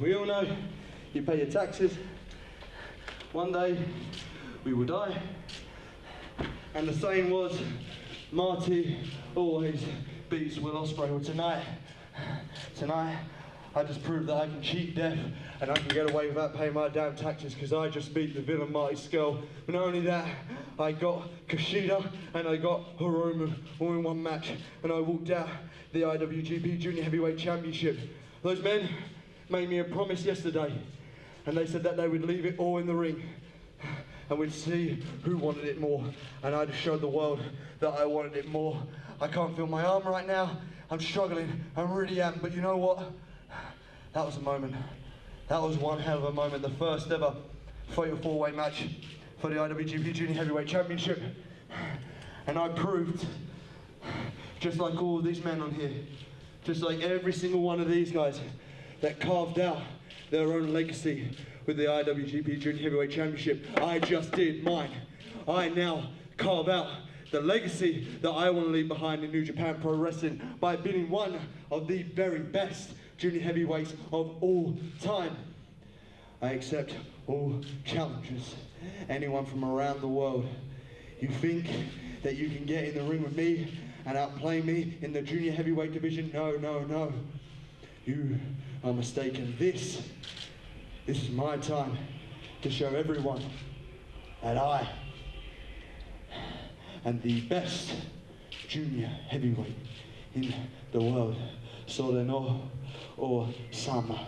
We all know you pay your taxes. One day we will die. And the saying was, Marty always beats Will Ospreay. Well, tonight, tonight, I just proved that I can cheat death and I can get away without paying my damn taxes because I just beat the villain Marty Scurll. But not only that, I got Kushida and I got Hiromu all in one match and I walked out the IWGP Junior Heavyweight Championship. Those men made me a promise yesterday and they said that they would leave it all in the ring and we'd see who wanted it more. And I showed the world that I wanted it more. I can't feel my arm right now. I'm struggling. I really am. But you know what? That was a moment. That was one hell of a moment. The first ever fatal four-way match for the IWGP Junior Heavyweight Championship. And I proved, just like all of these men on here, just like every single one of these guys that carved out their own legacy with the IWGP Junior Heavyweight Championship. I just did mine. I now carve out the legacy that I want to leave behind in New Japan Pro Wrestling by being one of the very best junior heavyweights of all time. I accept all challenges, anyone from around the world. You think that you can get in the ring with me and outplay me in the junior heavyweight division? No, no, no. You are mistaken. This this is my time to show everyone that I am the best junior heavyweight in the world. Soleno or Sama,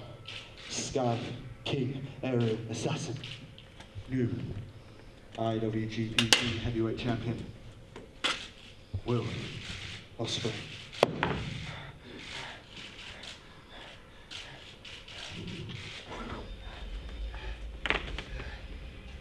Sky King, Aerial Assassin, new IWGP Heavyweight Champion, Will Ospreay.